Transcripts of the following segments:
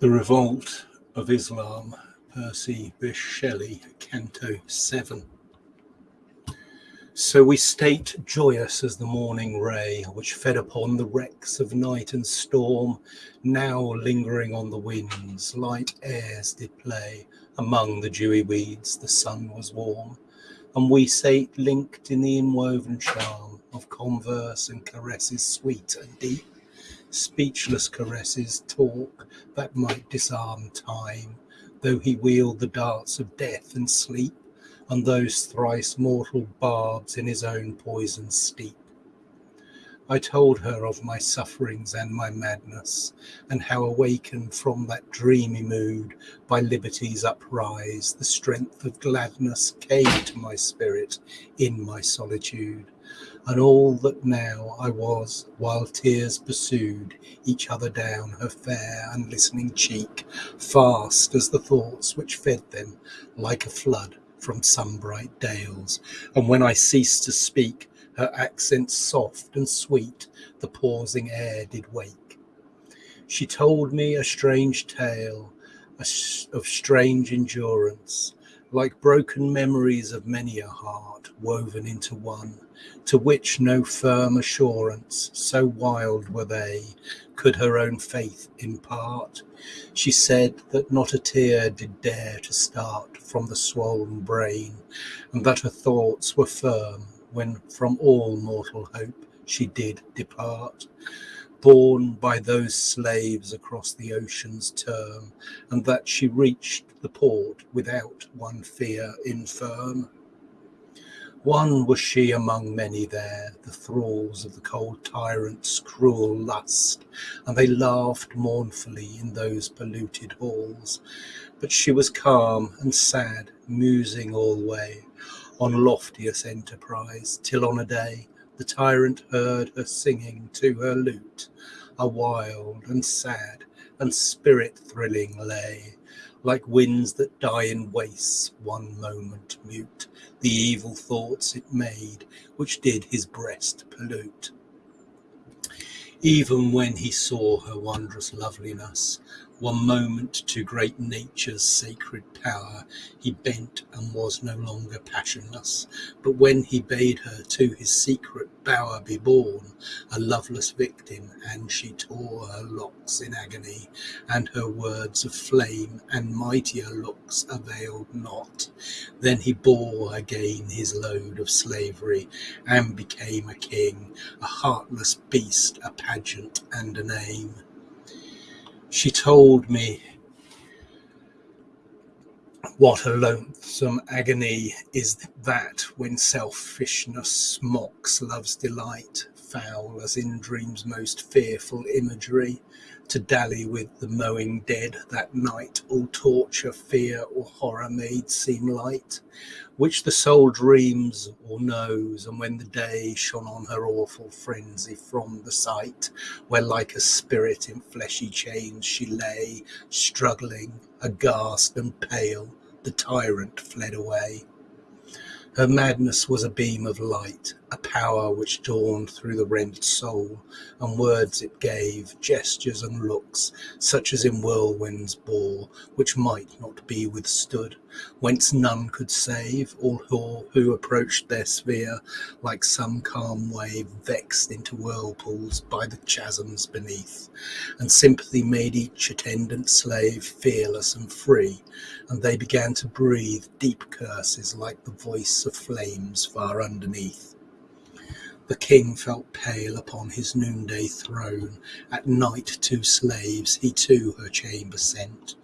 The Revolt of Islam, Percy Bysshe Shelley, Canto 7. So we state joyous as the morning ray, which fed upon the wrecks of night and storm, now lingering on the winds, light airs did play among the dewy weeds, the sun was warm, and we sate linked in the inwoven charm of converse and caresses sweet and deep speechless caresses, talk that might disarm time, though he wield the darts of death and sleep, and those thrice mortal barbs in his own poison steep. I told her of my sufferings and my madness, and how awakened from that dreamy mood by liberty's uprise, the strength of gladness came to my spirit in my solitude and all that now I was, while tears pursued each other down her fair and listening cheek, fast as the thoughts which fed them, like a flood from some bright dales. And when I ceased to speak, her accents soft and sweet the pausing air did wake. She told me a strange tale of strange endurance, like broken memories of many a heart woven into one to which no firm assurance, so wild were they, could her own faith impart. She said that not a tear did dare to start from the swollen brain, and that her thoughts were firm when from all mortal hope she did depart borne by those slaves across the ocean's term, and that she reached the port without one fear infirm. One was she among many there, the thralls of the cold tyrant's cruel lust, and they laughed mournfully in those polluted halls. But she was calm and sad, musing alway on loftiest enterprise, till on a day the tyrant heard her singing to her lute, a wild and sad and spirit thrilling lay like winds that die in wastes, one moment mute, the evil thoughts it made, which did his breast pollute. Even when he saw her wondrous loveliness, one moment to great nature's sacred power he bent and was no longer passionless. But when he bade her to his secret bower be borne, a loveless victim, and she tore her locks in agony, and her words of flame and mightier looks availed not, then he bore again his load of slavery, and became a king, a heartless beast, a pageant and a name. She told me what a loathsome agony is that when selfishness mocks love's delight, foul as in dreams' most fearful imagery, to dally with the mowing dead that night, all torture, fear, or horror made seem light, which the soul dreams or knows, and when the day shone on her awful frenzy from the sight, where like a spirit in fleshy chains she lay, struggling, aghast and pale, the tyrant fled away. Her madness was a beam of light, a power which dawned through the rent soul, and words it gave, gestures and looks, such as in whirlwinds bore, which might not be withstood, whence none could save, all who, who approached their sphere, like some calm wave vexed into whirlpools by the chasms beneath, and sympathy made each attendant slave fearless and free, and they began to breathe deep curses like the voice of flames far underneath. The king felt pale upon his noonday throne. At night two slaves he to her chamber sent.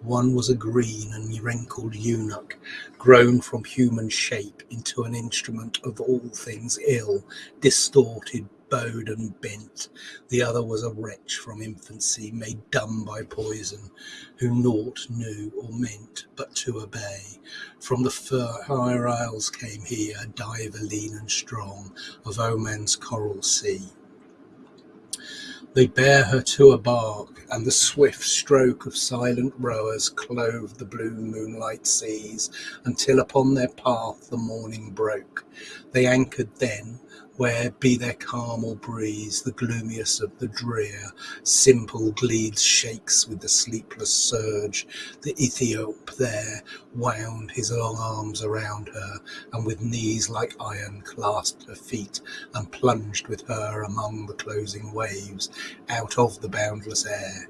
One was a green and wrinkled eunuch, grown from human shape into an instrument of all things ill, distorted bowed and bent. The other was a wretch from infancy, made dumb by poison, who naught knew or meant but to obey. From the far isles came he, a diver lean and strong, of Oman's coral sea. They bear her to a bark, and the swift stroke of silent rowers clove the blue moonlight seas, until upon their path the morning broke. They anchored then, where, be there calm or breeze, the gloomiest of the drear, Symplegades shakes with the sleepless surge, the Ethiop there wound his long arms around her, and with knees like iron clasped her feet, and plunged with her among the closing waves, out of the boundless air.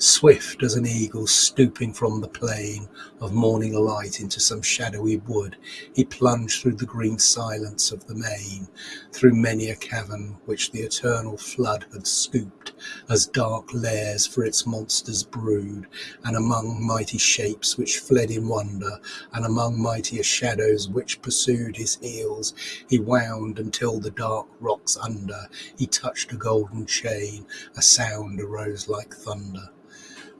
Swift as an eagle stooping from the plain of morning light into some shadowy wood, he plunged through the green silence of the main, through many a cavern which the eternal flood had scooped as dark lairs for its monsters brood, and among mighty shapes which fled in wonder, and among mightier shadows which pursued his heels, he wound until the dark rocks under. He touched a golden chain, a sound arose like thunder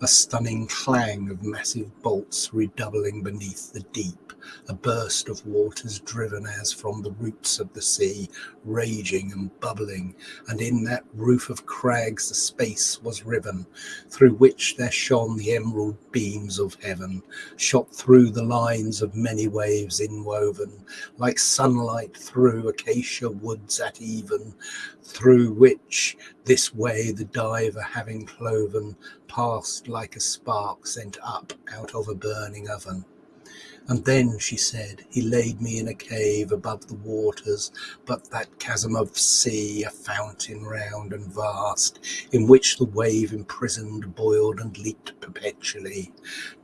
a stunning clang of massive bolts redoubling beneath the deep, a burst of waters driven as from the roots of the sea, raging and bubbling, and in that roof of crags the space was riven, through which there shone the emerald beams of heaven, shot through the lines of many waves inwoven, like sunlight through acacia woods at even, through which this way the diver having cloven passed like a spark sent up out of a burning oven. And then, she said, he laid me in a cave above the waters, but that chasm of sea, a fountain round and vast, in which the wave imprisoned boiled and leaped perpetually,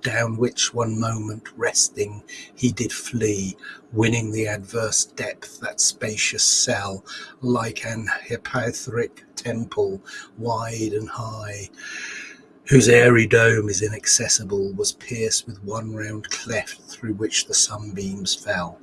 down which one moment resting he did flee, winning the adverse depth, that spacious cell, like an hypaethric temple, wide and high whose airy dome is inaccessible, was pierced with one round cleft through which the sunbeams fell.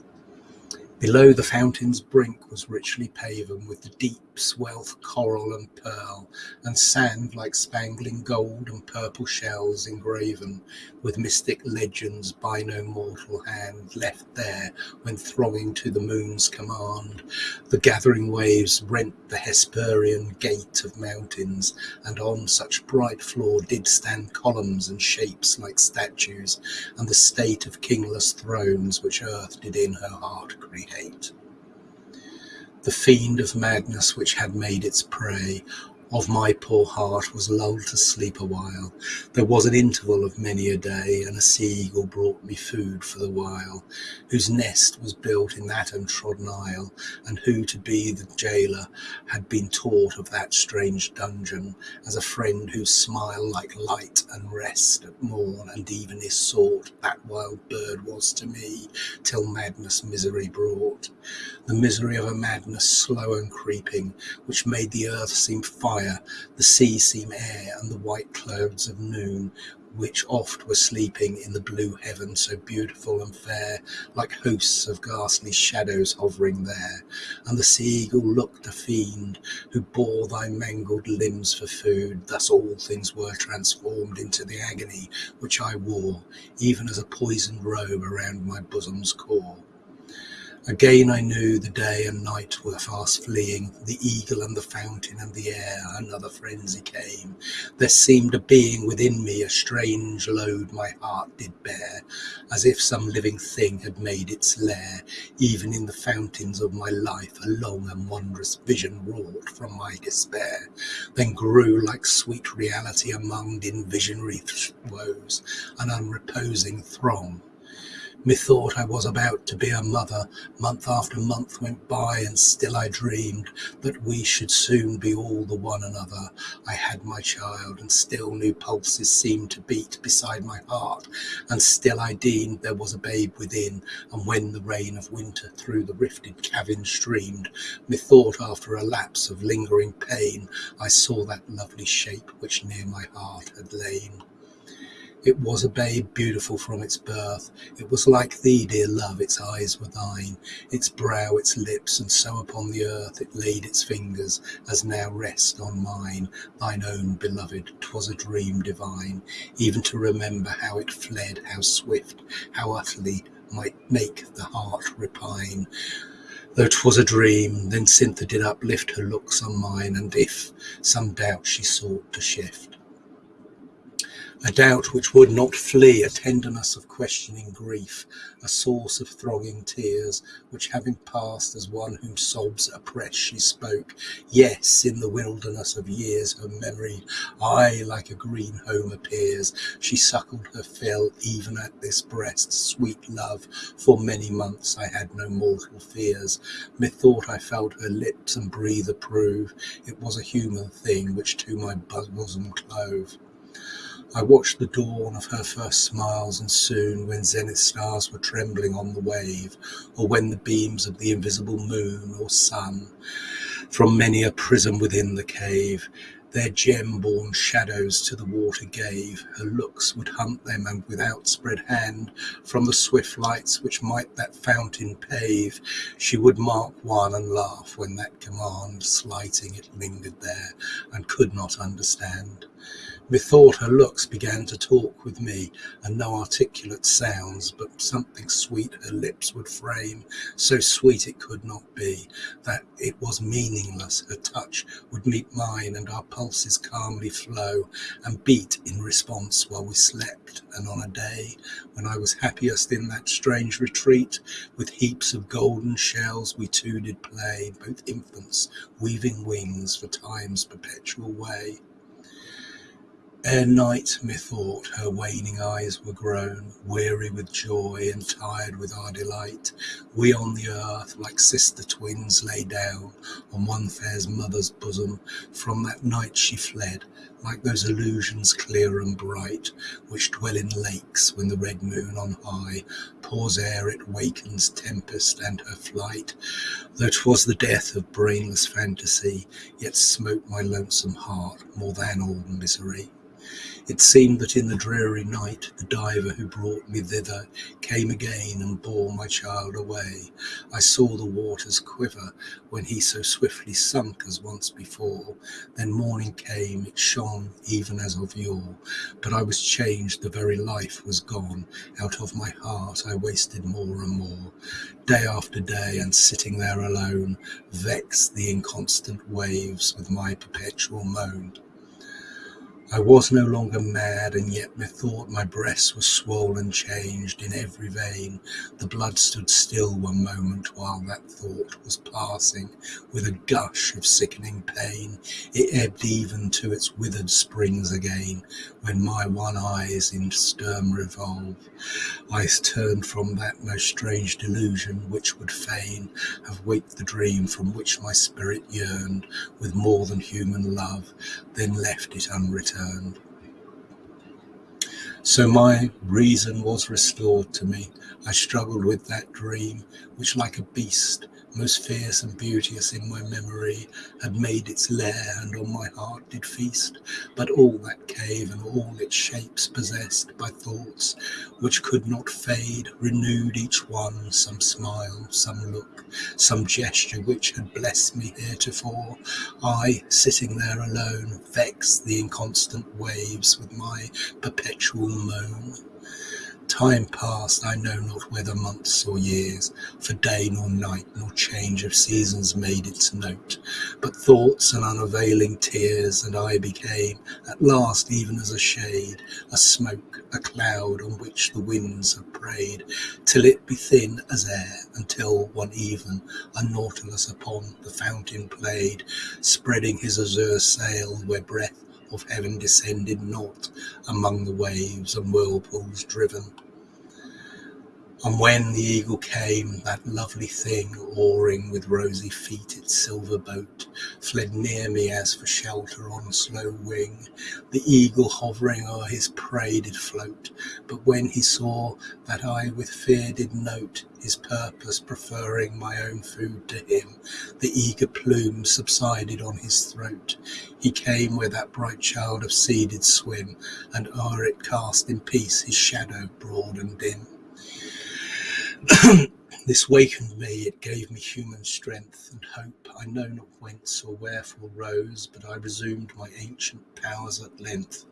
Below the fountain's brink was richly paven with the deep swelth coral and pearl, and sand like spangling gold and purple shells engraven, with mystic legends by no mortal hand left there when thronging to the moon's command. The gathering waves rent the Hesperian gate of mountains, and on such bright floor did stand columns and shapes like statues, and the state of kingless thrones which earth did in her heart create. The fiend of madness which had made its prey of my poor heart was lulled to sleep awhile. There was an interval of many a day, and a sea-eagle brought me food for the while, whose nest was built in that untrodden isle, and who to be the jailer had been taught of that strange dungeon, as a friend whose smile like light and rest at morn and even is sought, that wild bird was to me, till madness misery brought. The misery of a madness slow and creeping, which made the earth seem fire fire, the sea seem air, and the white clouds of noon, which oft were sleeping in the blue heaven so beautiful and fair, like hosts of ghastly shadows hovering there. And the sea-eagle looked a fiend, who bore thy mangled limbs for food. Thus all things were transformed into the agony which I wore, even as a poisoned robe around my bosom's core. Again I knew the day and night were fast fleeing, the eagle and the fountain and the air, another frenzy came. There seemed a being within me, a strange load my heart did bear, as if some living thing had made its lair. Even in the fountains of my life a long and wondrous vision wrought from my despair, then grew like sweet reality among in visionary woes, an unreposing throng Methought I was about to be a mother. Month after month went by, and still I dreamed that we should soon be all the one another. I had my child, and still new pulses seemed to beat beside my heart, and still I deemed there was a babe within. And when the rain of winter through the rifted cavern streamed, methought after a lapse of lingering pain, I saw that lovely shape which near my heart had lain. It was a babe beautiful from its birth. It was like thee, dear love, its eyes were thine, its brow, its lips, and so upon the earth it laid its fingers, as now rest on mine, thine own beloved. 'Twas a dream divine, even to remember how it fled, how swift, how utterly might make the heart repine. Though 'twas a dream, then Cythna did uplift her looks on mine, and if some doubt she sought to shift, A doubt which would not flee, a tenderness of questioning grief, a source of throbbing tears, which having passed as one whom sobs oppress, she spoke. Yes, in the wilderness of years her memory, aye, like a green home appears. She suckled her fill even at this breast, sweet love. For many months I had no mortal fears. Methought I felt her lips and breathe approve. It was a human thing which to my bosom clove. I watched the dawn of her first smiles, and soon, when zenith stars were trembling on the wave, or when the beams of the invisible moon or sun, from many a prism within the cave, their gem-born shadows to the water gave, her looks would hunt them, and with outspread hand, from the swift lights which might that fountain pave, she would mark one and laugh when that command, slighting it, lingered there, and could not understand. Methought her looks began to talk with me, and no articulate sounds, but something sweet her lips would frame, so sweet it could not be, that it was meaningless. Her touch would meet mine, and our pulses calmly flow, and beat in response while we slept. And on a day when I was happiest in that strange retreat, with heaps of golden shells we two did play, both infants, weaving wings for time's perpetual way. Ere night, methought, her waning eyes were grown, Weary with joy and tired with our delight, We on the earth, like sister twins, lay down On one fair mother's bosom. From that night she fled, like those illusions clear and bright, Which dwell in lakes when the red moon on high Pours ere it wakens tempest and her flight. Though 'twas the death of brainless fantasy, Yet smote my lonesome heart more than all misery. It seemed that in the dreary night the diver who brought me thither came again and bore my child away. I saw the waters quiver when he so swiftly sunk as once before. Then morning came, it shone even as of yore, but I was changed, the very life was gone. Out of my heart I wasted more and more. Day after day, and sitting there alone, vexed the inconstant waves with my perpetual moan. I was no longer mad, and yet methought my breast was swollen, changed in every vein. The blood stood still one moment while that thought was passing. With a gush of sickening pain, it ebbed even to its withered springs again. When my one eyes in stern revolve, I turned from that most strange delusion, which would fain have waked the dream from which my spirit yearned with more than human love, then left it unreturned. So my reason was restored to me. I struggled with that dream, which like a beast most fierce and beauteous in my memory, had made its lair, and on my heart did feast. But all that cave and all its shapes possessed by thoughts which could not fade, renewed each one some smile, some look, some gesture which had blessed me heretofore. I, sitting there alone, vexed the inconstant waves with my perpetual moan. Time passed, I know not whether months or years, For day nor night nor change of seasons made its note, But thoughts and unavailing tears, and I became At last even as a shade, a smoke, a cloud On which the winds have preyed, till it be thin as air, Until one even a Nautilus upon the fountain played, Spreading his azure sail where breath of heaven descended not among the waves and whirlpools driven. And when the eagle came, that lovely thing, oaring with rosy feet its silver boat, fled near me as for shelter on slow wing. The eagle hovering o'er his prey did float, but when he saw that I with fear did note his purpose, preferring my own food to him, the eager plume subsided on his throat. He came where that bright child of sea did swim, and o'er it cast in peace his shadow broad and dim. This wakened me, it gave me human strength and hope. I know not whence or wherefore rose, but I resumed my ancient powers at length.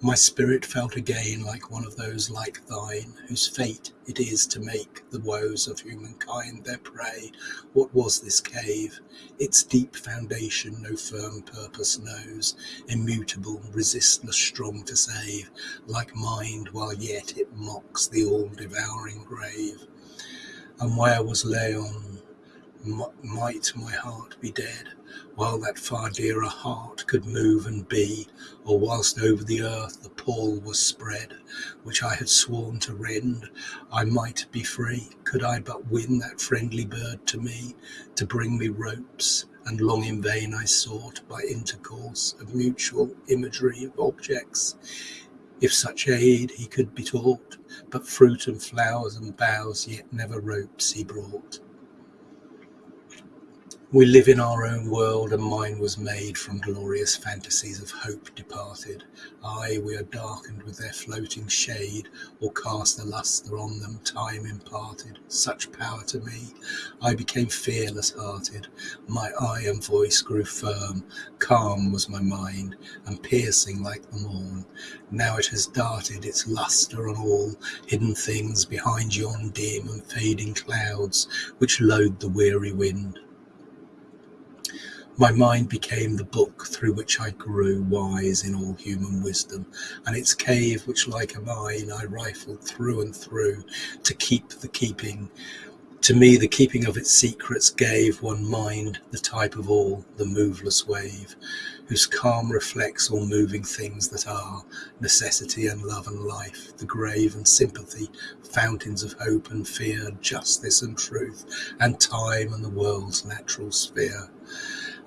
My spirit felt again like one of those like thine, whose fate it is to make the woes of humankind their prey. What was this cave? Its deep foundation no firm purpose knows, immutable, resistless, strong to save, like mind, while yet it mocks the all-devouring grave. And where was Laon? Might my heart be dead? while that far dearer heart could move and be, or whilst over the earth the pall was spread, which I had sworn to rend, I might be free, could I but win that friendly bird to me, to bring me ropes, and long in vain I sought by intercourse of mutual imagery of objects. If such aid he could be taught, but fruit and flowers and boughs, yet never ropes he brought. We live in our own world, and mine was made from glorious fantasies of hope departed. Aye, we are darkened with their floating shade, or cast a lustre on them time imparted. Such power to me, I became fearless hearted. My eye and voice grew firm, calm was my mind, and piercing like the morn. Now it has darted its lustre on all hidden things behind yon dim and fading clouds which load the weary wind. My mind became the book through which I grew wise in all human wisdom, and its cave which like a mine I rifled through and through to keep the keeping. To me the keeping of its secrets gave one mind, the type of all, the moveless wave, whose calm reflects all moving things that are, necessity and love and life, the grave and sympathy, fountains of hope and fear, justice and truth, and time and the world's natural sphere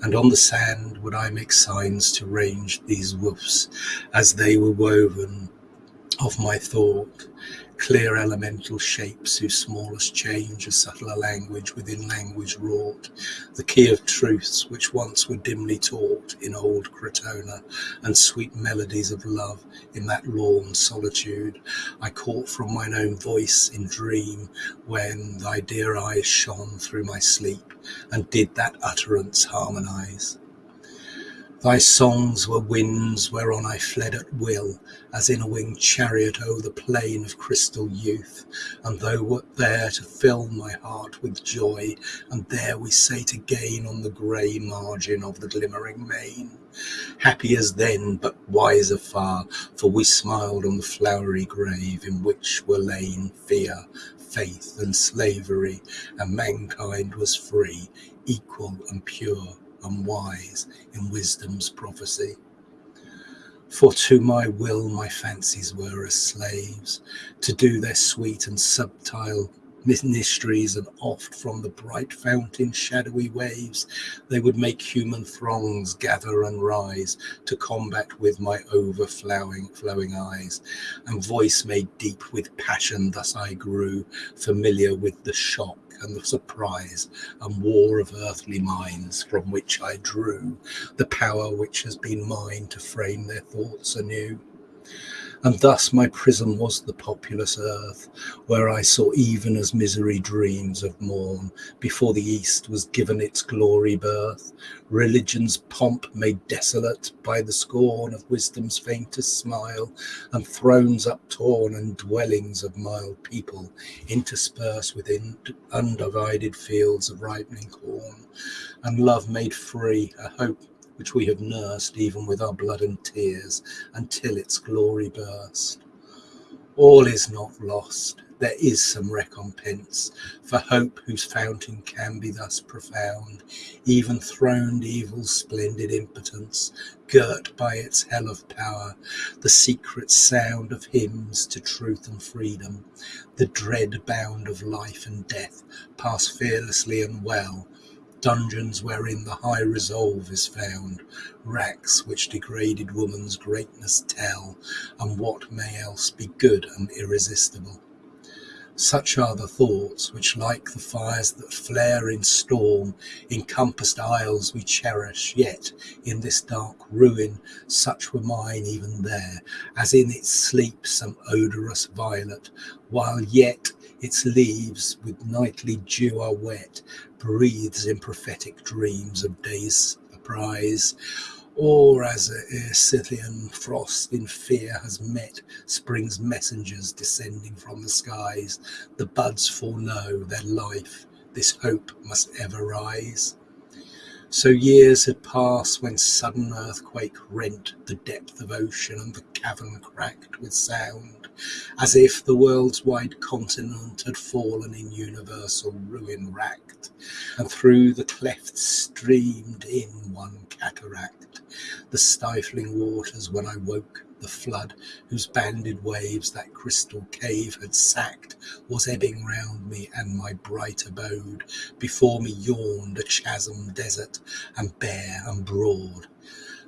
and on the sand would I make signs to range these woofs as they were woven of my thought, clear elemental shapes whose smallest change a subtler language within language wrought, the key of truths which once were dimly taught in old Crotona, and sweet melodies of love in that lorn solitude I caught from mine own voice in dream when thy dear eyes shone through my sleep and did that utterance harmonize. Thy songs were winds whereon I fled at will, As in a winged chariot o'er the plain of crystal youth, And thou wert there to fill my heart with joy, And there we sate again on the grey margin of the glimmering main. Happy as then, but wiser far, for we smiled on the flowery grave In which were lain fear, faith, and slavery, And mankind was free, equal and pure and wise in wisdom's prophecy. For to my will my fancies were as slaves, to do their sweet and subtile mysteries, and oft from the bright fountain shadowy waves they would make human throngs gather and rise to combat with my overflowing flowing eyes and voice made deep with passion thus i grew familiar with the shock and the surprise and war of earthly minds from which I drew the power which has been mine to frame their thoughts anew. And thus my prison was the populous earth, where I saw even as misery dreams of morn, before the east was given its glory birth, religion's pomp made desolate by the scorn of wisdom's faintest smile, and thrones uptorn and dwellings of mild people interspersed within undivided fields of ripening corn, and love made free, a hope which we have nursed even with our blood and tears until its glory burst. All is not lost. There is some recompense for hope whose fountain can be thus profound, even throned evil's splendid impotence, girt by its hell of power, the secret sound of hymns to truth and freedom, the dread bound of life and death, pass fearlessly and well, dungeons wherein the high resolve is found, racks which degraded woman's greatness tell, and what may else be good and irresistible. Such are the thoughts which, like the fires that flare in storm, encompassed isles we cherish, yet in this dark ruin, such were mine even there, as in its sleep some odorous violet, while yet its leaves with nightly dew are wet, breathes in prophetic dreams of day's surprise. Or as a Scythian frost in fear has met spring's messengers descending from the skies, the buds foreknow their life, this hope must ever rise. So years had passed when sudden earthquake rent the depth of ocean and the cavern cracked with sound, as if the world's wide continent had fallen in universal ruin racked, and through the clefts streamed in one cataract, the stifling waters when I woke the flood, whose banded waves that crystal cave had sacked, was ebbing round me, and my bright abode before me yawned a chasm desert, and bare and broad.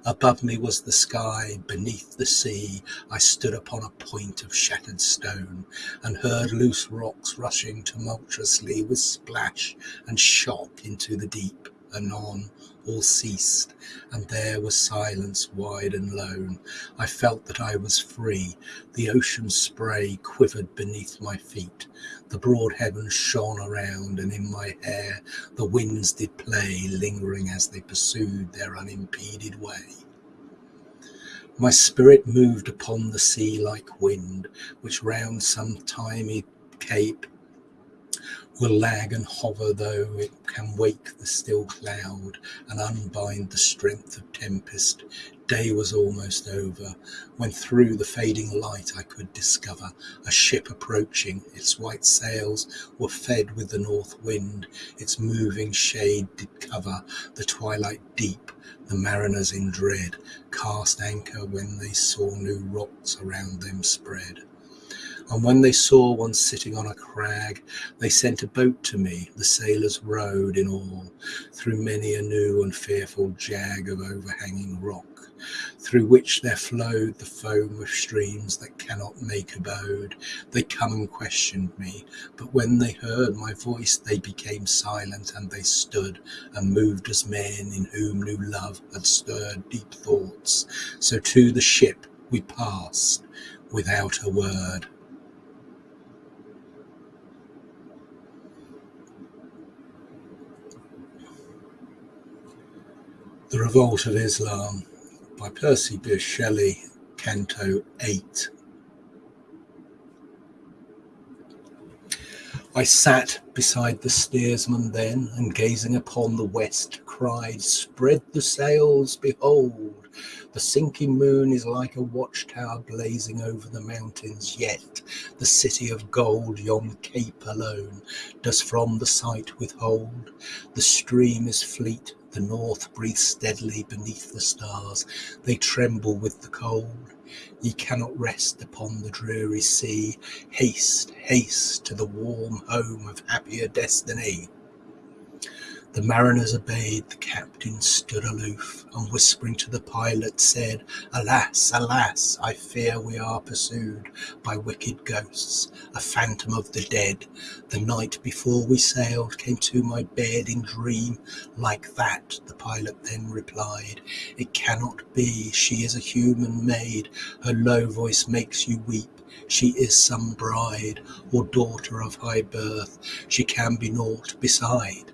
Above me was the sky, beneath the sea I stood upon a point of shattered stone, and heard loose rocks rushing tumultuously with splash and shock into the deep. Anon all ceased, and there was silence wide and lone. I felt that I was free. The ocean spray quivered beneath my feet. The broad heavens shone around, and in my hair the winds did play, lingering as they pursued their unimpeded way. My spirit moved upon the sea like wind, which round some thymy cape will lag and hover, though it can wake the still cloud and unbind the strength of tempest. Day was almost over, when through the fading light I could discover a ship approaching. Its white sails were fed with the north wind, its moving shade did cover the twilight deep. The mariners in dread cast anchor when they saw new rocks around them spread. And when they saw one sitting on a crag, they sent a boat to me. The sailors rowed in all through many a new and fearful jag of overhanging rock, through which there flowed the foam of streams that cannot make abode. They come and questioned me, but when they heard my voice, they became silent and they stood and moved as men in whom new love had stirred deep thoughts. So to the ship we passed without a word. The Revolt of Islam by Percy Bysshe Shelley, Canto 8. I sat beside the steersman then, and gazing upon the west, cried, Spread the sails, behold! The sinking moon is like a watchtower blazing over the mountains, yet the city of gold, yon cape alone, does from the sight withhold. The stream is fleet, the north breathes steadily beneath the stars, they tremble with the cold. Ye cannot rest upon the dreary sea. Haste, haste to the warm home of happier destiny. The mariners obeyed, the captain stood aloof, and whispering to the pilot said, Alas, alas, I fear we are pursued by wicked ghosts, a phantom of the dead. The night before we sailed came to my bed in dream, like that, the pilot then replied, It cannot be, she is a human maid, her low voice makes you weep. She is some bride, or daughter of high birth, she can be naught beside.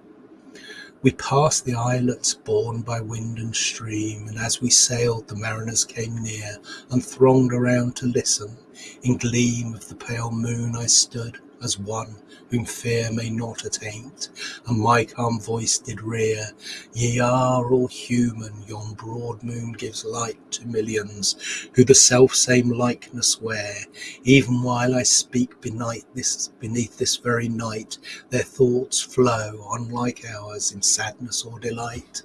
We passed the islets borne by wind and stream, and as we sailed the mariners came near and thronged around to listen. In gleam of the pale moon I stood as one whom fear may not attaint, and my calm voice did rear, Ye are all human, yon broad moon gives light to millions, who the self-same likeness wear. Even while I speak beneath this, beneath this very night, their thoughts flow, unlike ours, in sadness or delight.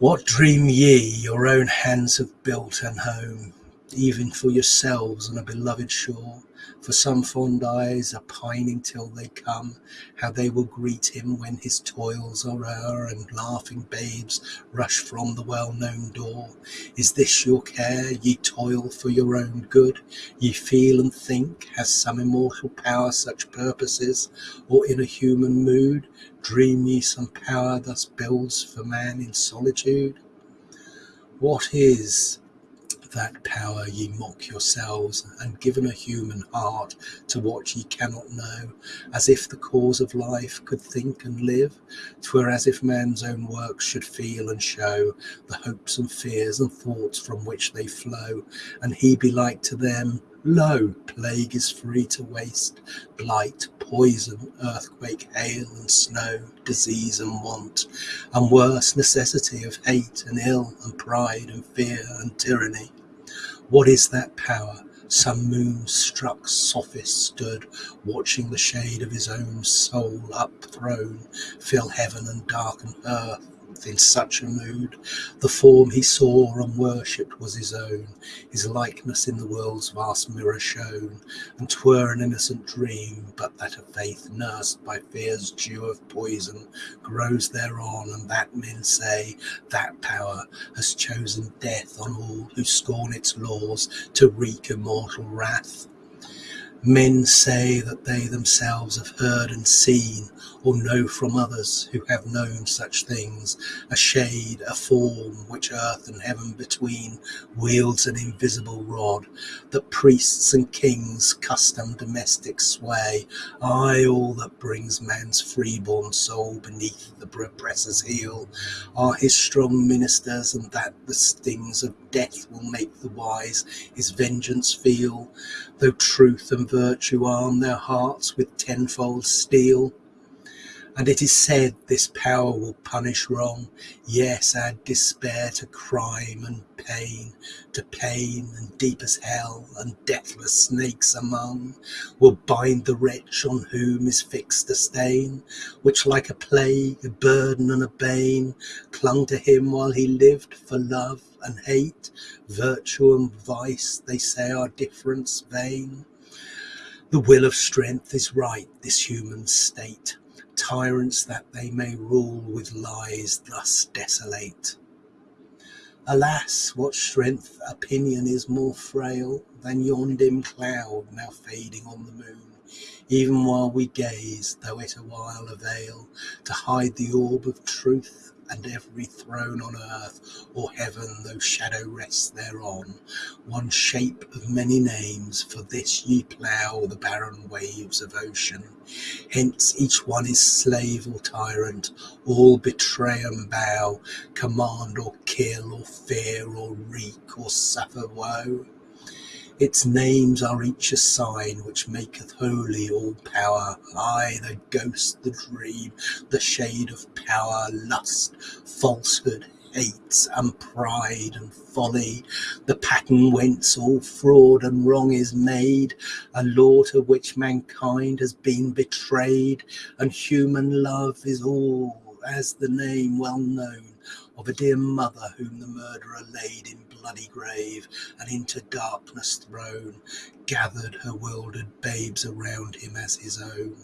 What dream ye your own hands have built an home, even for yourselves on a beloved shore? For some fond eyes are pining till they come, How they will greet him when his toils are o'er, And laughing babes rush from the well-known door. Is this your care? Ye toil for your own good? Ye feel and think, has some immortal power Such purposes, or in a human mood Dream ye some power thus builds for man in solitude? What is that power ye mock yourselves, and given a human heart to what ye cannot know, as if the cause of life could think and live? Twere as if man's own works should feel and show the hopes and fears and thoughts from which they flow, and he be like to them, Lo, plague is free to waste, blight, poison, earthquake, hail and snow, disease and want, and worse necessity of hate and ill and pride and fear and tyranny. What is that power? Some moon-struck sophist stood, watching the shade of his own soul upthrown, fill heaven and darken earth in such a mood. The form he saw and worshipped was his own, his likeness in the world's vast mirror shone, and twere an innocent dream, but that a faith nursed by fear's dew of poison grows thereon, and that men say that power has chosen death on all who scorn its laws to wreak immortal wrath. Men say that they themselves have heard and seen, or know from others who have known such things, a shade, a form, which earth and heaven between wields an invisible rod, that priests and kings, custom domestic sway, aye, all that brings man's freeborn soul beneath the oppressor's heel, are his strong ministers, and that the stings of death will make the wise his vengeance feel, though truth and virtue arm their hearts with tenfold steel. And it is said this power will punish wrong, yes, add despair to crime and pain, to pain and deep as hell and deathless snakes among, will bind the wretch on whom is fixed a stain, which like a plague, a burden and a bane, clung to him while he lived for love and hate, virtue and vice, they say are difference vain. The will of strength is right, this human state, tyrants that they may rule with lies thus desolate. Alas, what strength opinion is more frail than yon dim cloud now fading on the moon, even while we gaze, though it a while avail to hide the orb of truth and every throne on earth or heaven, though shadow rests thereon, one shape of many names, for this ye plough the barren waves of ocean. Hence each one is slave or tyrant, all betray and bow, command or kill or fear or wreak or suffer woe. Its names are each a sign which maketh holy all power, aye, the ghost, the dream, the shade of power, lust, falsehood, hate, and pride and folly, the pattern whence all fraud and wrong is made, a law to which mankind has been betrayed, and human love is all as the name well known of a dear mother whom the murderer laid in bloody grave and into darkness thrown, gathered her wildered babes around him as his own.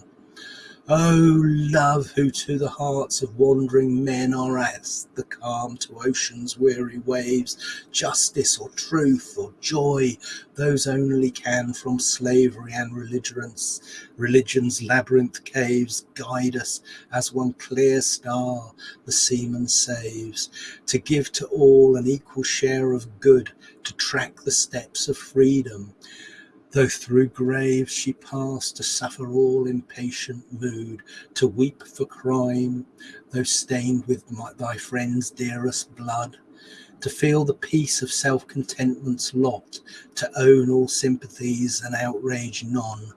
O love, who to the hearts of wandering men are as the calm to ocean's weary waves, justice or truth or joy, those only can from slavery and religion's, religion's labyrinth caves guide us as one clear star the seaman saves, to give to all an equal share of good, to track the steps of freedom Though through graves she passed to suffer all impatient mood, to weep for crime, though stained with my, thy friend's dearest blood, to feel the peace of self contentment's lot, to own all sympathies and outrage none,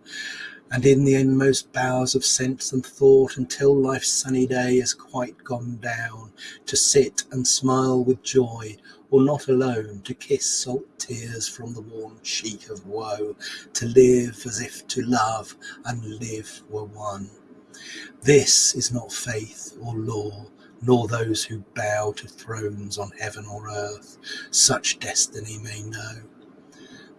and in the inmost bowers of sense and thought, until life's sunny day is quite gone down, to sit and smile with joy or not alone, to kiss salt tears from the worn cheek of woe, to live as if to love and live were one. This is not faith or law, nor those who bow to thrones on heaven or earth, such destiny may know.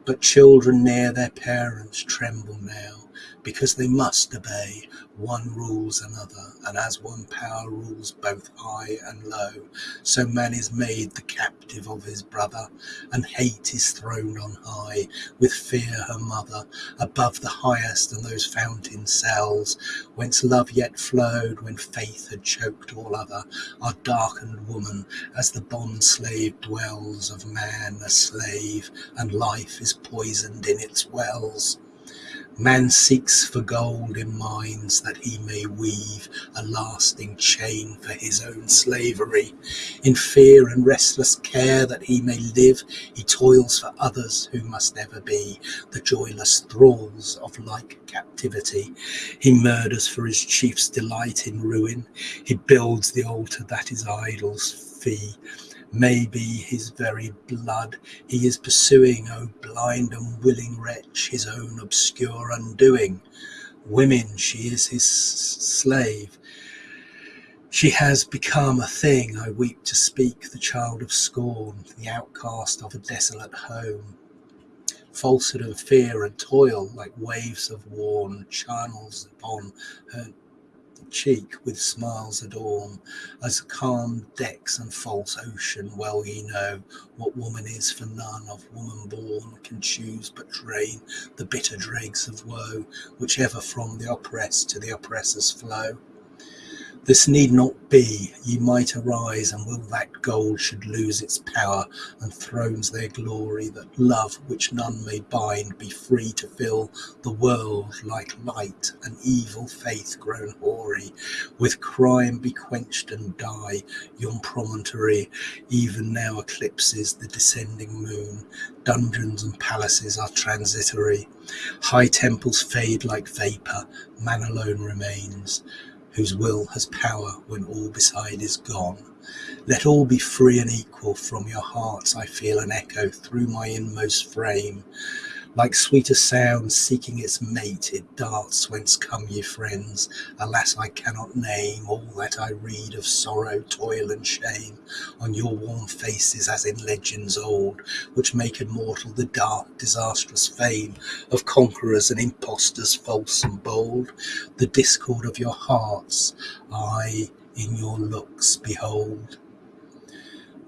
But children near their parents tremble now, because they must obey. One rules another, and as one power rules both high and low, so man is made the captive of his brother, and hate is thrown on high, with fear her mother, above the highest and those fountain cells, whence love yet flowed when faith had choked all other, are darkened woman, as the bond slave dwells of man a slave, and life is poisoned in its wells. Man seeks for gold in mines that he may weave a lasting chain for his own slavery. In fear and restless care that he may live, he toils for others who must ever be the joyless thralls of like captivity. He murders for his chief's delight in ruin. He builds the altar that is idol's fee Maybe his very blood he is pursuing, O blind and willing wretch, his own obscure undoing. Women, she is his slave. She has become a thing, I weep to speak, the child of scorn, the outcast of a desolate home. Falsehood and fear and toil, like waves of worn channels upon her cheek with smiles adorn, as calm decks and false ocean, well ye know what woman is, for none of woman born can choose but drain the bitter dregs of woe, which ever from the oppressed to the oppressors flow. This need not be, ye might arise, and will that gold should lose its power, and thrones their glory, that love which none may bind be free to fill the world like light, and evil faith grown hoary, with crime be quenched and die, yon promontory even now eclipses the descending moon, dungeons and palaces are transitory, high temples fade like vapour, man alone remains whose will has power when all beside is gone. Let all be free and equal from your hearts, I feel an echo through my inmost frame. Like sweeter sound seeking its mate, it darts whence come ye friends. Alas, I cannot name all that I read of sorrow, toil, and shame on your warm faces as in legends old, which make immortal the dark, disastrous fame of conquerors and impostors false and bold. The discord of your hearts I in your looks behold.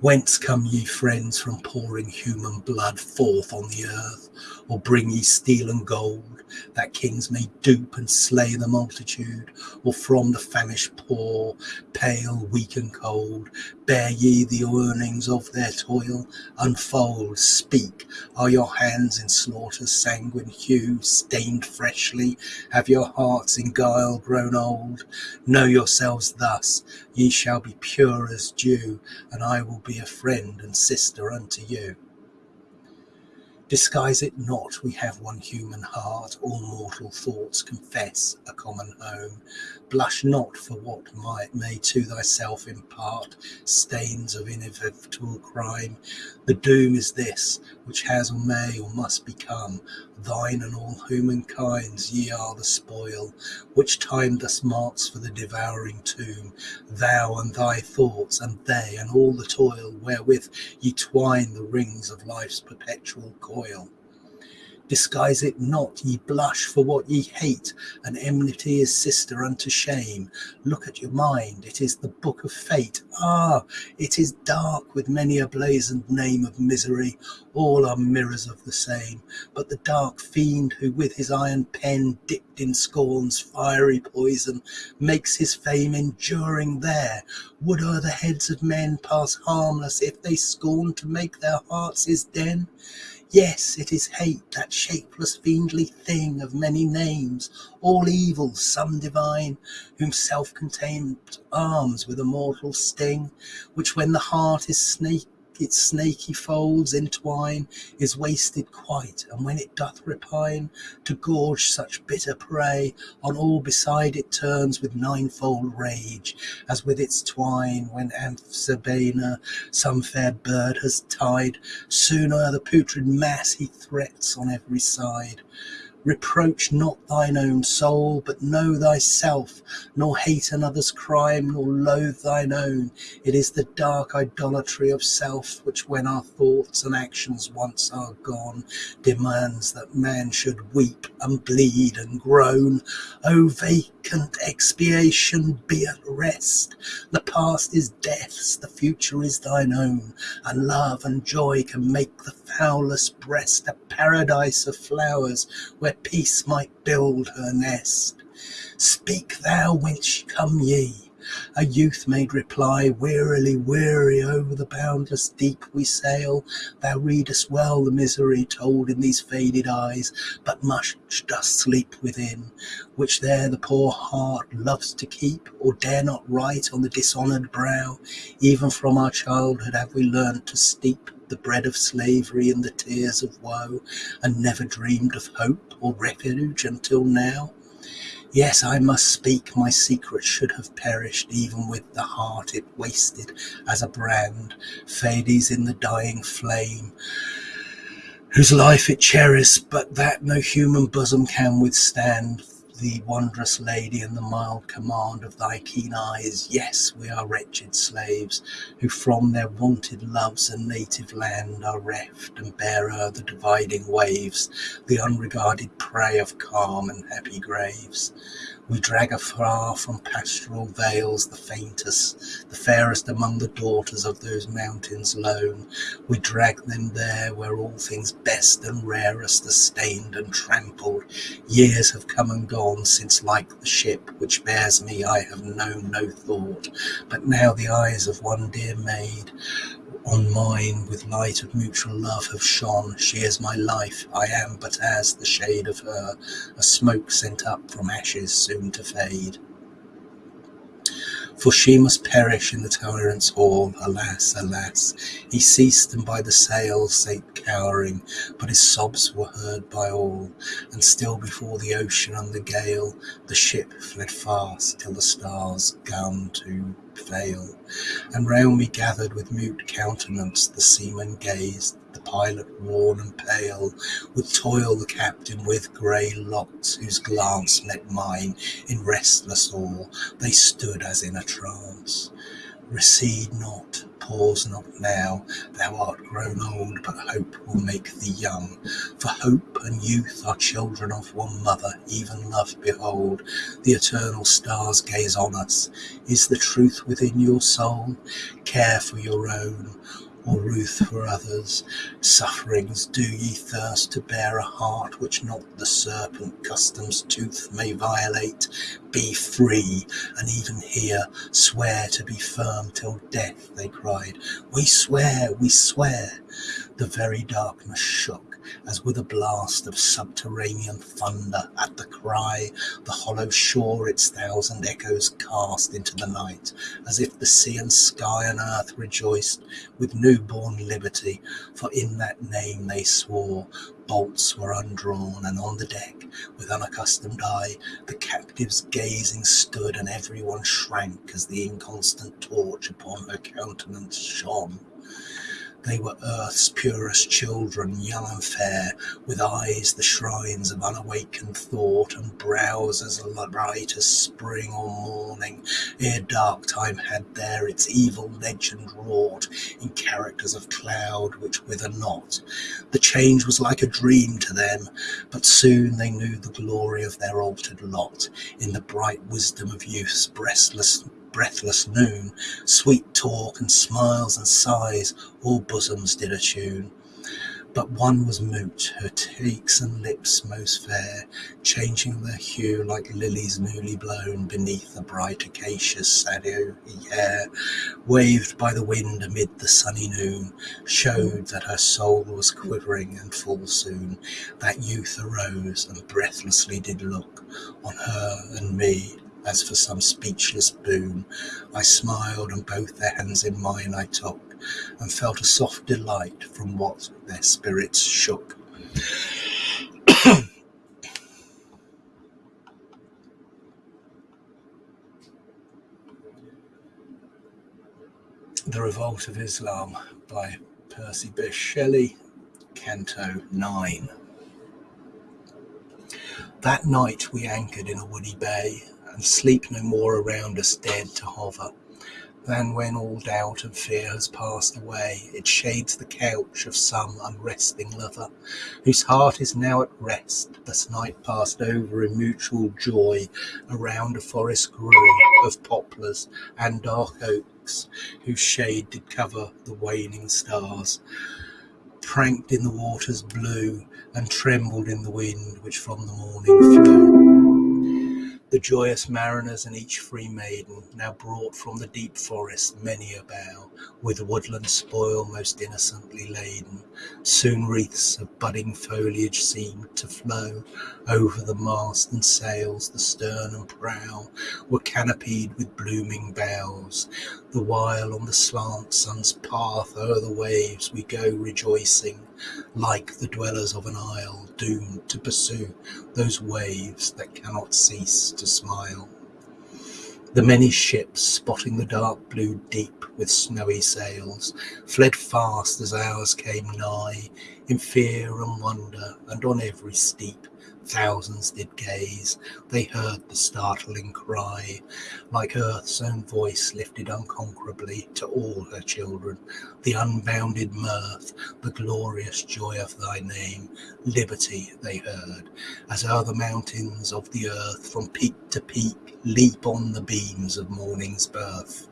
Whence come ye, friends, from pouring human blood forth on the earth? Or bring ye steel and gold, that kings may dupe and slay the multitude? Or from the famished poor, pale, weak, and cold, bear ye the earnings of their toil? Unfold, speak, are your hands in slaughter's sanguine hue stained freshly? Have your hearts in guile grown old? Know yourselves thus, ye shall be pure as dew, and I will be a friend and sister unto you. Disguise it not, we have one human heart, all mortal thoughts confess a common home. Blush not for what might may to thyself impart stains of inevitable crime. The doom is this, which has or may or must become thine and all humankind's, ye are the spoil, which time thus marks for the devouring tomb. Thou and thy thoughts, and they, and all the toil wherewith ye twine the rings of life's perpetual coil. Disguise it not, ye blush for what ye hate, and enmity is sister unto shame. Look at your mind, it is the book of fate. Ah, it is dark with many a blazoned name of misery. All are mirrors of the same, but the dark fiend who with his iron pen dipped in scorn's fiery poison makes his fame enduring there. Would o'er the heads of men pass harmless if they scorn to make their hearts his den? Yes, it is hate, that shapeless fiendly thing of many names, all evil, some divine, whom self-contained arms with a mortal sting, which when the heart is snake its snaky folds entwine, is wasted quite, and when it doth repine to gorge such bitter prey, on all beside it turns with ninefold rage, as with its twine when Amphisbaena some fair bird has tied, soon o'er the putrid mass he threats on every side. Reproach not thine own soul, but know thyself, nor hate another's crime, nor loathe thine own. It is the dark idolatry of self which, when our thoughts and actions once are gone, demands that man should weep and bleed and groan. O vacant expiation, be at rest. The past is death's, the future is thine own, and love and joy can make the foulest breast a paradise of flowers where peace might build her nest. Speak thou whence come ye? A youth made reply, Wearily, weary, over the boundless deep we sail. Thou readest well the misery told in these faded eyes, but much doth sleep within, which there the poor heart loves to keep, or dare not write on the dishonoured brow. Even from our childhood have we learnt to steep the bread of slavery in the tears of woe, and never dreamed of hope or refuge until now. Yes, I must speak, my secret should have perished, even with the heart it wasted as a brand, fades in the dying flame, whose life it cherished, but that no human bosom can withstand thee, wondrous lady, and the mild command of thy keen eyes. Yes, we are wretched slaves, who from their wonted loves and native land are reft, and bear o'er the dividing waves the unregarded prey of calm and happy graves. We drag afar from pastoral vales the faintest, the fairest among the daughters of those mountains lone. We drag them there where all things best and rarest are stained and trampled. Years have come and gone since, like the ship which bears me, I have known no thought. But now the eyes of one dear maid on mine with light of mutual love have shone. She is my life, I am but as the shade of her, a smoke sent up from ashes soon to fade. For she must perish in the tyrant's hall, alas, alas! He ceased, and by the sails sate cowering, but his sobs were heard by all, and still before the ocean and the gale, the ship fled fast till the stars gun to fail, and round me gathered with mute countenance the seamen gazed, the pilot worn and pale, with toil the captain with grey locks, whose glance met mine in restless awe, they stood as in a trance. Recede not, pause not now, thou art grown old, but hope will make thee young. For hope and youth are children of one mother, even love behold. The eternal stars gaze on us. Is the truth within your soul? Care for your own, or ruth for others. Sufferings do ye thirst to bear a heart which not the serpent custom's tooth may violate? Be free, and even here swear to be firm till death, they cried. We swear, we swear. The very darkness shook as with a blast of subterranean thunder at the cry, the hollow shore its thousand echoes cast into the night, as if the sea and sky and earth rejoiced with new-born liberty, for in that name they swore. Bolts were undrawn, and on the deck, with unaccustomed eye, the captives gazing stood, and every one shrank as the inconstant torch upon her countenance shone. They were earth's purest children, young and fair, with eyes the shrines of unawakened thought, and brows as bright as spring or morning, ere dark time had there its evil legend wrought in characters of cloud which wither not. The change was like a dream to them, but soon they knew the glory of their altered lot in the bright wisdom of youth's breathless breathless noon, sweet talk and smiles and sighs, all bosoms did attune. But one was mute, her cheeks and lips most fair, changing their hue like lilies newly blown beneath the bright acacia's shadowy hair, waved by the wind amid the sunny noon, showed that her soul was quivering and full soon. That youth arose and breathlessly did look on her and me, as for some speechless boon. I smiled, and both their hands in mine I took, and felt a soft delight from what their spirits shook. the Revolt of Islam by Percy Bysshe Shelley, Canto 9. That night we anchored in a woody bay, and sleep no more around us dead to hover than when all doubt and fear has passed away, it shades the couch of some unresting lover, whose heart is now at rest. Thus night passed over in mutual joy around a forest grove of poplars and dark oaks, whose shade did cover the waning stars, pranked in the water's blue, and trembled in the wind which from the morning flew. The joyous mariners and each free maiden Now brought from the deep forest many a bough, With woodland spoil most innocently laden. Soon wreaths of budding foliage seemed to flow Over the mast and sails, the stern and prow Were canopied with blooming boughs, the while on the slant sun's path o'er the waves we go rejoicing, Like the dwellers of an isle doomed to pursue those waves that cannot cease to smile. The many ships, spotting the dark blue deep with snowy sails, fled fast as ours came nigh, in fear and wonder, and on every steep Thousands did gaze, they heard the startling cry, like earth's own voice lifted unconquerably to all her children, the unbounded mirth, the glorious joy of thy name, liberty they heard, as o'er the mountains of the earth from peak to peak leap on the beams of morning's birth.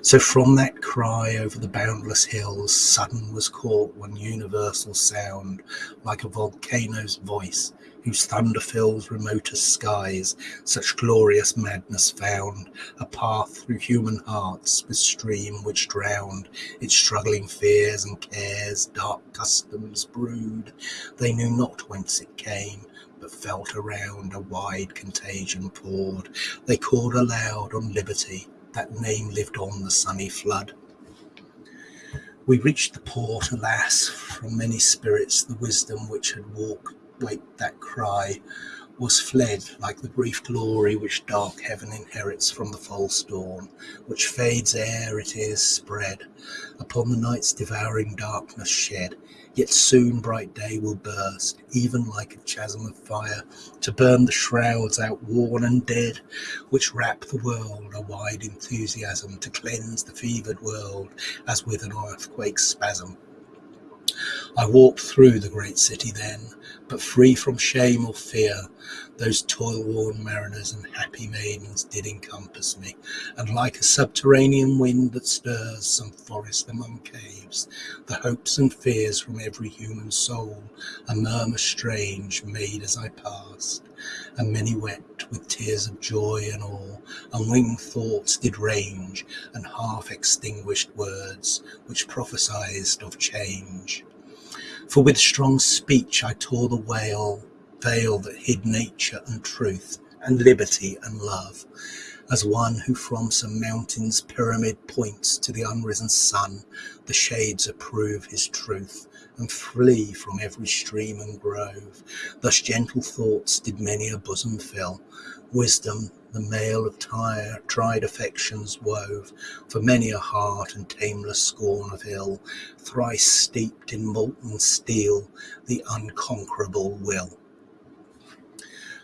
So from that cry over the boundless hills, sudden was caught one universal sound, like a volcano's voice, whose thunder fills remotest skies, such glorious madness found a path through human hearts with stream which drowned its struggling fears and cares, dark customs brewed. They knew not whence it came, but felt around a wide contagion poured. They called aloud on liberty, that name lived on the sunny flood. We reached the port, alas, from many spirits the wisdom which had walked wake that cry was fled like the brief glory which dark heaven inherits from the false dawn, which fades ere it is spread, upon the night's devouring darkness shed, yet soon bright day will burst, even like a chasm of fire, to burn the shrouds outworn and dead, which wrap the world, a wide enthusiasm to cleanse the fevered world, as with an earthquake's spasm. I walked through the great city then, but free from shame or fear. Those toil-worn mariners and happy maidens did encompass me, and like a subterranean wind that stirs some forest among caves, the hopes and fears from every human soul, a murmur strange made as I passed, and many wept with tears of joy and awe, and winged thoughts did range, and half-extinguished words which prophesied of change. For with strong speech I tore the veil, veil that hid nature and truth, and liberty and love, as one who from some mountain's pyramid points to the unrisen sun, the shades approve his truth, and flee from every stream and grove. Thus gentle thoughts did many a bosom fill, wisdom the mail of tire, tried affections wove for many a heart and tameless scorn of ill, thrice steeped in molten steel, the unconquerable will.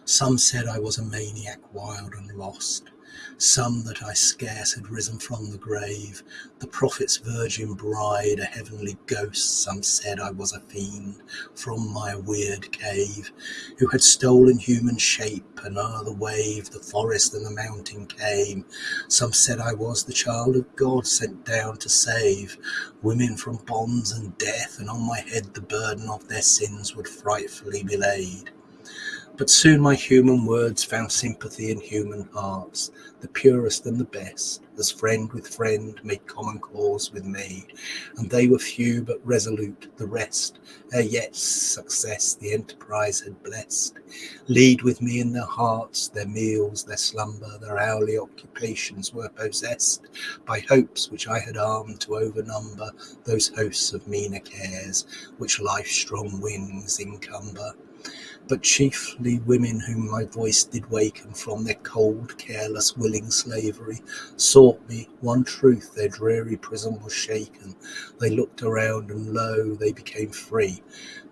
Some said I was a maniac wild and lost, some that I scarce had risen from the grave, the prophet's virgin bride, a heavenly ghost, some said I was a fiend from my weird cave, who had stolen human shape, and o'er the wave, the forest and the mountain came. Some said I was the child of God sent down to save women from bonds and death, and on my head the burden of their sins would frightfully be laid. But soon my human words found sympathy in human hearts, the purest and the best, as friend with friend made common cause with me, and they were few but resolute, the rest, eh, ere yet success the enterprise had blessed, lead with me in their hearts, their meals, their slumber, their hourly occupations were possessed by hopes which I had armed to overnumber those hosts of meaner cares which life's strong wings encumber but chiefly women whom my voice did waken from their cold, careless, willing slavery, sought me, one truth, their dreary prison was shaken. They looked around and lo, they became free.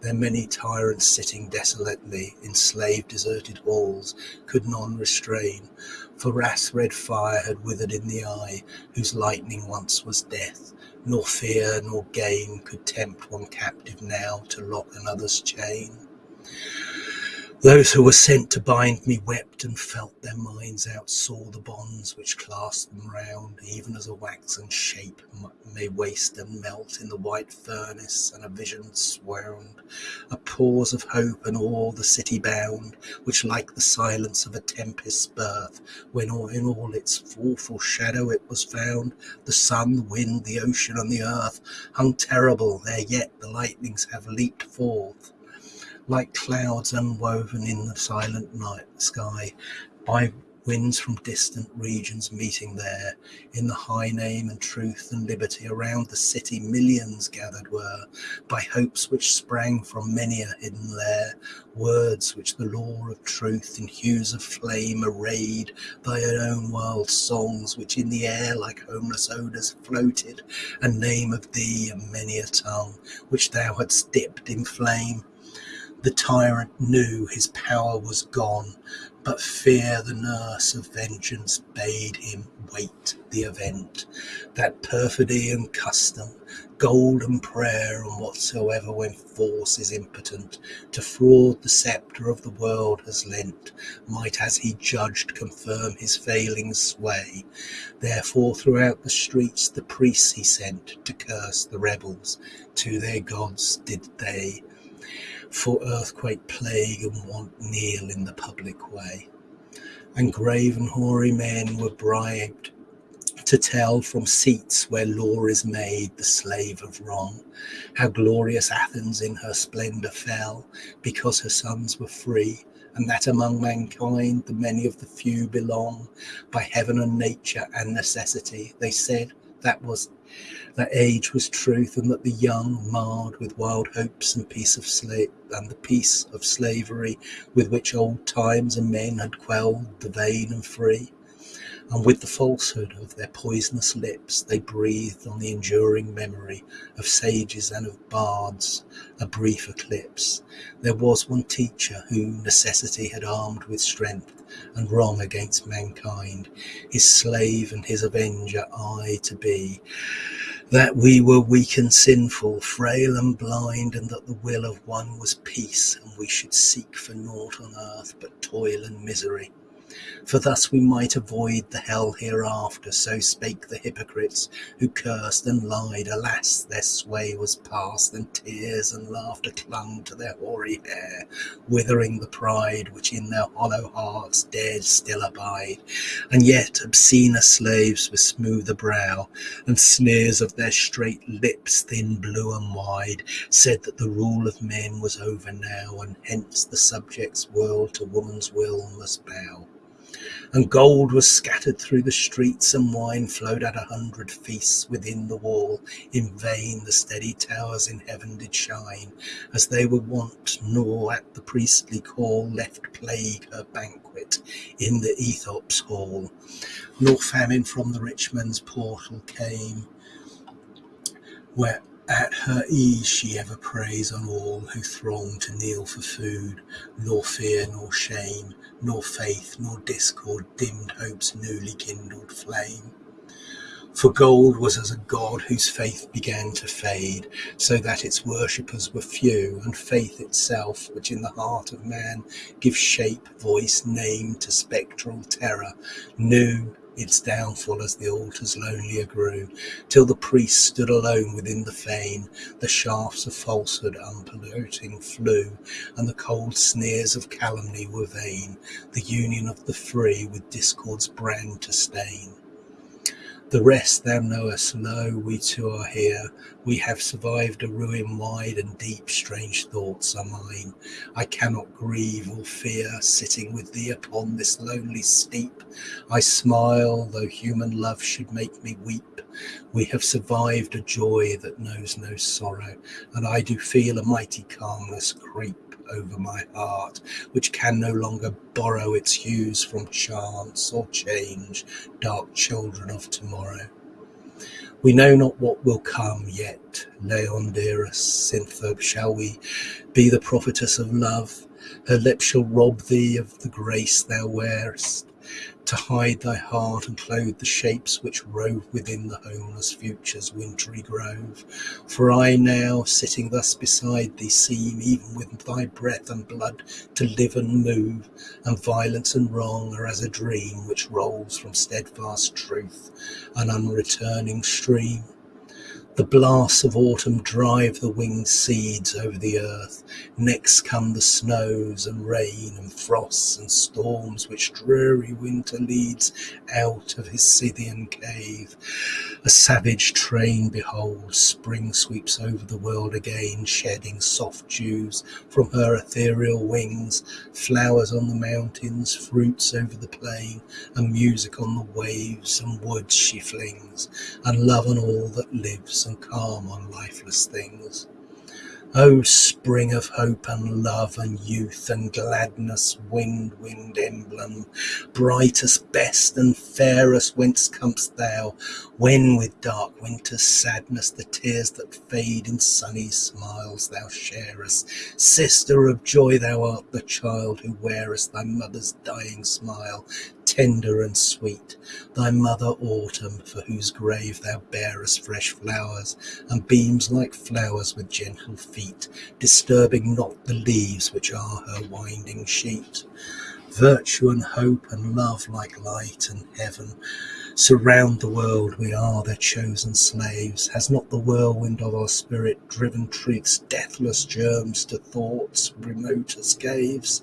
Their many tyrants sitting desolately in slave deserted halls could none restrain, for wrath's red fire had withered in the eye, whose lightning once was death. Nor fear nor gain could tempt one captive now to lock another's chain. Those who were sent to bind me wept and felt their minds outsaw the bonds which clasped them round, even as a waxen shape may waste and melt in the white furnace, and a vision swound, a pause of hope and awe the city bound, which like the silence of a tempest's birth, when all in all its awful shadow it was found, the sun, the wind, the ocean, and the earth hung terrible, there yet the lightnings have leaped forth like clouds unwoven in the silent night sky by winds from distant regions meeting there in the high name and truth and liberty around the city millions gathered were by hopes which sprang from many a hidden lair words which the law of truth in hues of flame arrayed thy own world songs which in the air like homeless odors floated a name of thee and many a tongue which thou hadst dipped in flame the tyrant knew his power was gone, but fear the nurse of vengeance bade him wait the event. That perfidy and custom, gold and prayer, and whatsoever when force is impotent to fraud the sceptre of the world has lent, might as he judged confirm his failing sway. Therefore throughout the streets the priests he sent to curse the rebels, to their gods did they for earthquake, plague, and want kneel in the public way. And grave and hoary men were bribed to tell from seats where law is made the slave of wrong, how glorious Athens in her splendour fell, because her sons were free, and that among mankind the many of the few belong, by heaven and nature and necessity, they said that was that age was truth, and that the young, marred with wild hopes and peace of slave and the peace of slavery with which old times and men had quelled the vain and free. And with the falsehood of their poisonous lips, they breathed on the enduring memory of sages and of bards a brief eclipse. There was one teacher who necessity had armed with strength and wrong against mankind, his slave and his avenger I to be that we were weak and sinful, frail and blind, and that the will of one was peace, and we should seek for naught on earth but toil and misery for thus we might avoid the hell hereafter. So spake the hypocrites who cursed and lied. Alas, their sway was past, and tears and laughter clung to their hoary hair, withering the pride which in their hollow hearts dared still abide. And yet obscener slaves with smoother brow, and sneers of their straight lips, thin, blue, and wide, said that the rule of men was over now, and hence the subject's world to woman's will must bow and gold was scattered through the streets, and wine flowed at a hundred feasts within the wall. In vain the steady towers in heaven did shine, as they were wont, nor at the priestly call left plague her banquet in the Ethiop's hall, nor famine from the rich man's portal came, where at her ease she ever preys on all who throng to kneel for food, nor fear nor shame, nor faith nor discord dimmed hope's newly kindled flame. For gold was as a god whose faith began to fade, so that its worshippers were few, and faith itself, which in the heart of man gives shape, voice, name to spectral terror, knew its downfall as the altars lonelier grew, till the priest stood alone within the fane, the shafts of falsehood unpolluting flew, and the cold sneers of calumny were vain, the union of the free with discord's brand to stain. The rest thou knowest, lo, we two are here. We have survived a ruin wide and deep, strange thoughts are mine. I cannot grieve or fear, sitting with thee upon this lonely steep. I smile, though human love should make me weep. We have survived a joy that knows no sorrow, and I do feel a mighty calmness creep. Over my heart, which can no longer borrow its hues from chance or change, dark children of tomorrow. We know not what will come yet, Laon dearest, Cythna, shall we be the prophetess of love? Her lips shall rob thee of the grace thou wearest, to hide thy heart and clothe the shapes which rove within the homeless future's wintry grove. For I now, sitting thus beside thee, seem, even with thy breath and blood, to live and move, and violence and wrong are as a dream which rolls from steadfast truth, an unreturning stream. The blasts of autumn drive the winged seeds over the earth. Next come the snows and rain and frosts and storms which dreary winter leads out of his Scythian cave. A savage train, behold, spring sweeps over the world again, shedding soft dews from her ethereal wings, flowers on the mountains, fruits over the plain, and music on the waves and woods she flings, and love on all that lives and calm on lifeless things. O spring of hope and love and youth and gladness, wind, wind emblem, brightest, best and fairest, whence comest thou? When with dark winter's sadness the tears that fade in sunny smiles thou sharest, sister of joy thou art the child who wearest thy mother's dying smile, tender and sweet, thy mother autumn, for whose grave thou bearest fresh flowers, and beams like flowers with gentle feet, disturbing not the leaves which are her winding sheet. Virtue and hope and love like light and heaven surround the world, we are their chosen slaves. Has not the whirlwind of our spirit driven truth's deathless germs to thoughts remote as caves?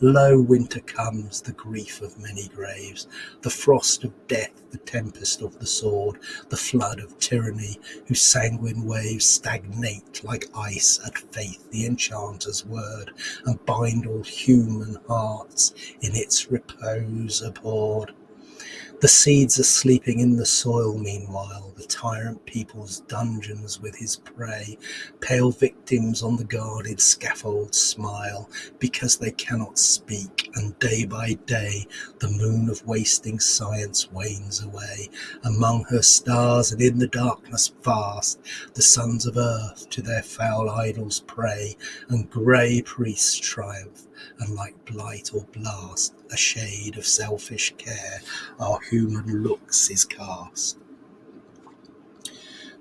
Lo, winter comes, the grief of many graves, the frost of death, the tempest of the sword, the flood of tyranny, whose sanguine waves stagnate like ice at faith, the enchanter's word, and bind all human hearts in its repose abhorred. The seeds are sleeping in the soil meanwhile, the tyrant people's dungeons with his prey. Pale victims on the guarded scaffold smile because they cannot speak, and day by day the moon of wasting science wanes away. Among her stars and in the darkness vast, the sons of earth to their foul idols pray, and grey priests triumph and like blight or blast, a shade of selfish care, our human looks is cast.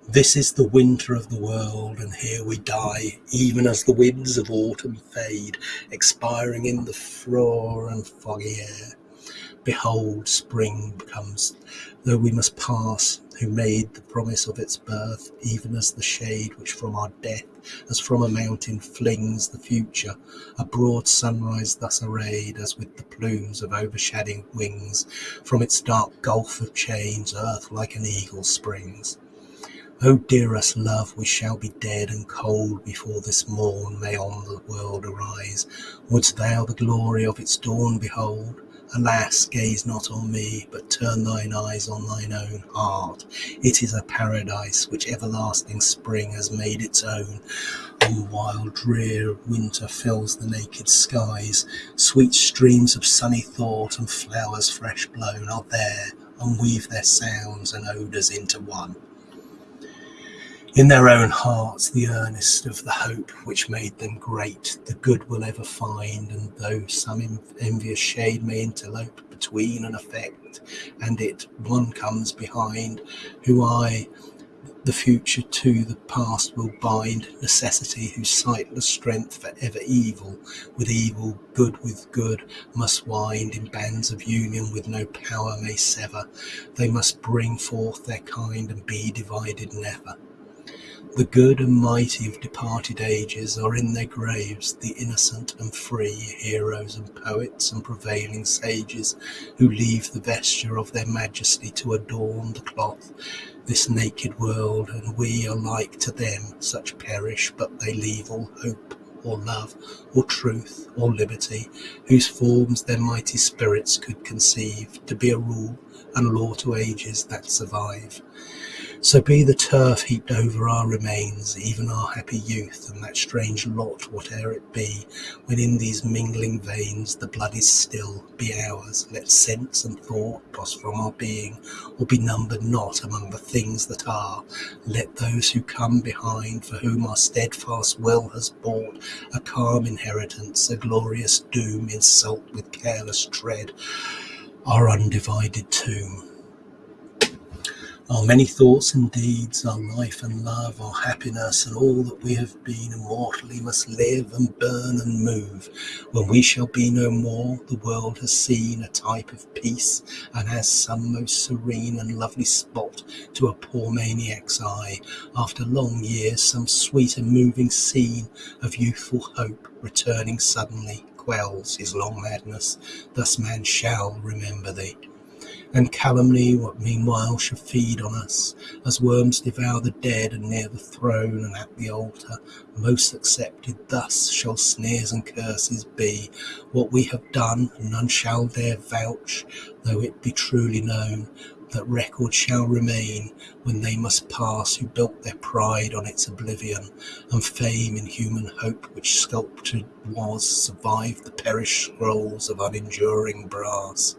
This is the winter of the world, and here we die, even as the winds of autumn fade, expiring in the frore and foggy air. Behold, spring comes, though we must pass, who made the promise of its birth, even as the shade which from our death, as from a mountain, flings the future. A broad sunrise thus arrayed, as with the plumes of overshadowing wings, from its dark gulf of change, earth like an eagle springs. O dearest love, we shall be dead and cold before this morn may on the world arise. Wouldst thou the glory of its dawn behold? Alas, gaze not on me, but turn thine eyes on thine own heart. It is a paradise which everlasting spring has made its own. On while drear winter fills the naked skies, sweet streams of sunny thought and flowers fresh blown are there, and weave their sounds and odours into one in their own hearts the earnest of the hope which made them great the good will ever find and though some envious shade may interlope between an effect and it one comes behind who i the future to the past will bind necessity whose sightless strength for ever evil with evil good with good must wind in bands of union with no power may sever. They must bring forth their kind and be divided never the good and mighty of departed ages are in their graves, the innocent and free, heroes and poets and prevailing sages, who leave the vesture of their majesty to adorn the cloth, this naked world, and we are like to them, such perish, but they leave all hope, or love, or truth, or liberty, whose forms their mighty spirits could conceive, to be a rule and law to ages that survive So be the turf heaped over our remains, even our happy youth, and that strange lot, whate'er it be, when in these mingling veins the blood is still, be ours. Let sense and thought pass from our being, or be numbered not among the things that are. Let those who come behind, for whom our steadfast will has bought a calm inheritance, a glorious doom, insult with careless tread our undivided tomb. Our many thoughts and deeds, our life and love, our happiness, and all that we have been immortally must live and burn and move. When we shall be no more, the world has seen a type of peace, and as some most serene and lovely spot to a poor maniac's eye, after long years, some sweet and moving scene of youthful hope returning suddenly quells his long madness. Thus man shall remember thee and calumny what meanwhile shall feed on us, as worms devour the dead, and near the throne and at the altar, most accepted, thus shall sneers and curses be. What we have done, none shall dare vouch, though it be truly known, that record shall remain when they must pass who built their pride on its oblivion, and fame in human hope which sculptured was survived the perished scrolls of unenduring brass.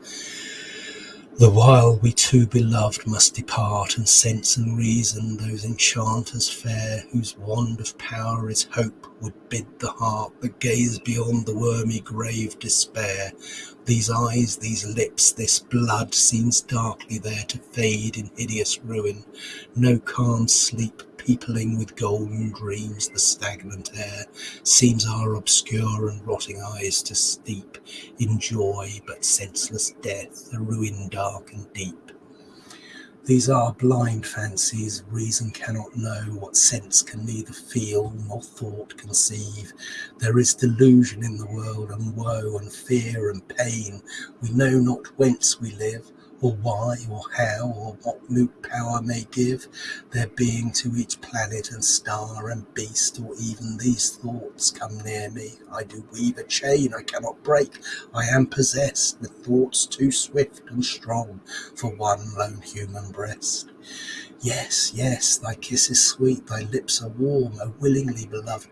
The while we two beloved must depart, and sense and reason, those enchanters fair, whose wand of power is hope, would bid the heart that gaze beyond the wormy grave despair. These eyes, these lips, this blood seems darkly there to fade in hideous ruin. No calm sleep peopling with golden dreams the stagnant air, seems our obscure and rotting eyes to steep in joy, but senseless death, a ruin dark and deep. These are blind fancies, reason cannot know, what sense can neither feel nor thought conceive. There is delusion in the world, and woe, and fear, and pain. We know not whence we live, or why, or how, or what moot power may give their being to each planet and star and beast, or even these thoughts come near me. I do weave a chain I cannot break. I am possessed with thoughts too swift and strong for one lone human breast. Yes, yes, thy kiss is sweet, thy lips are warm, O willingly beloved.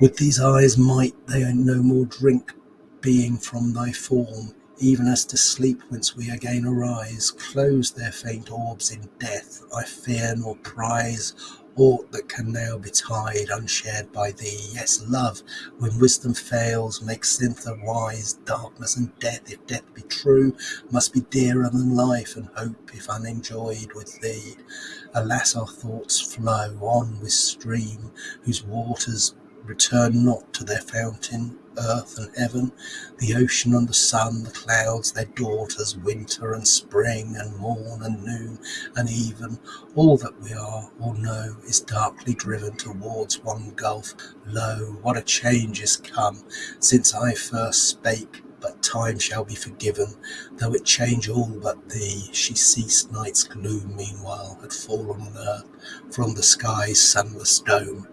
With these eyes might they no more drink being from thy form even as to sleep whence we again arise, close their faint orbs in death, I fear nor prize aught that can now betide unshared by thee. Yes, love, when wisdom fails, makes thither wise. Darkness and death, if death be true, must be dearer than life, and hope, if unenjoyed with thee. Alas, our thoughts flow on with stream, whose waters return not to their fountain earth and heaven, the ocean and the sun, the clouds, their daughters, winter and spring, and morn and noon, and even all that we are or know is darkly driven towards one gulf. Lo, what a change is come since I first spake! But time shall be forgiven, though it change all but thee. She ceased, night's gloom meanwhile had fallen on earth from the sky's sunless dome.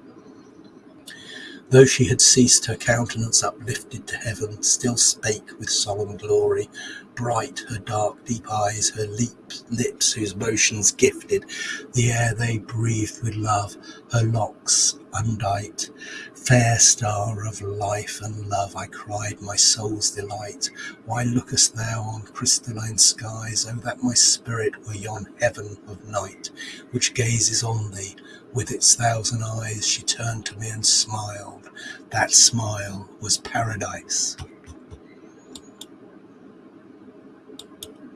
Though she had ceased, her countenance uplifted to heaven still spake with solemn glory. Bright her dark deep eyes, her lips whose motions gifted the air they breathed with love, her locks undight. Fair star of life and love, I cried, my soul's delight, why lookest thou on crystalline skies? Oh, that my spirit were yon heaven of night, which gazes on thee with its thousand eyes. She turned to me and smiled that smile was paradise.